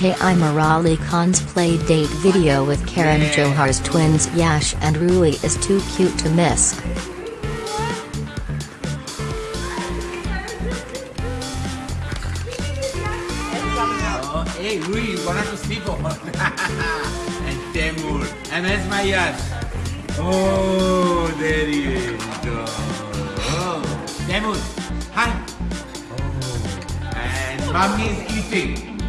Taimur Ali Khan's play date video with Karan Johar's twins Yash and Roohi is too cute to miss. Hey, Roohi, one of those people. and Taimur. And there's my Yash. Oh, there he is. Oh, Taimur. Hi. Oh. And mommy is eating.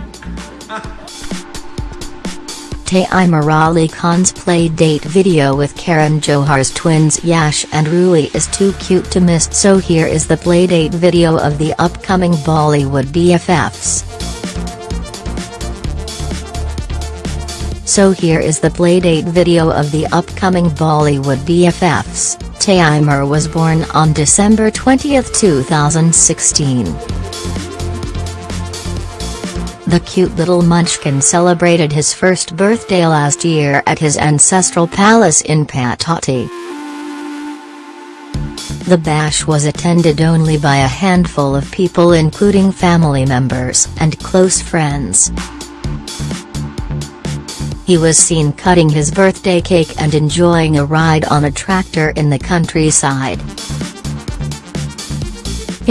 Taimur Ali Khan's play date video with Karan Johar's twins Yash and Roohi is too cute to miss so here is the play date video of the upcoming Bollywood BFFs. So here is the playdate video of the upcoming Bollywood BFFs. Taimur was born on December 20, 2016. The cute little munchkin celebrated his first birthday last year at his ancestral palace in Pataudi. The bash was attended only by a handful of people including family members and close friends. He was seen cutting his birthday cake and enjoying a ride on a tractor in the countryside.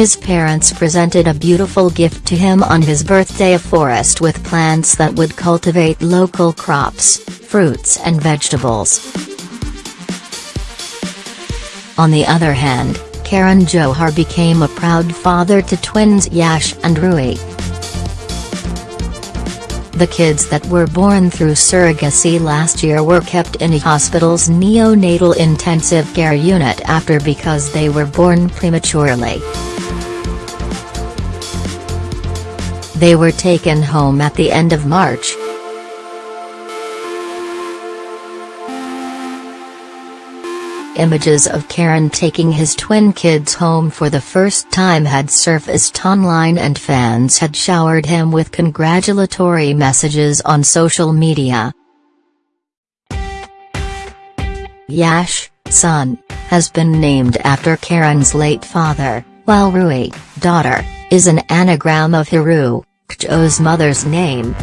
His parents presented a beautiful gift to him on his birthday a forest with plants that would cultivate local crops, fruits and vegetables. On the other hand, Karan Johar became a proud father to twins Yash and Roohi. The kids that were born through surrogacy last year were kept in a hospital's neonatal intensive care unit after because they were born prematurely. They were taken home at the end of March. Images of Karan taking his twin kids home for the first time had surfaced online and fans had showered him with congratulatory messages on social media. Yash, son, has been named after Karan's late father, while Roohi, daughter, is an anagram of Hiru, Kjo's mother's name.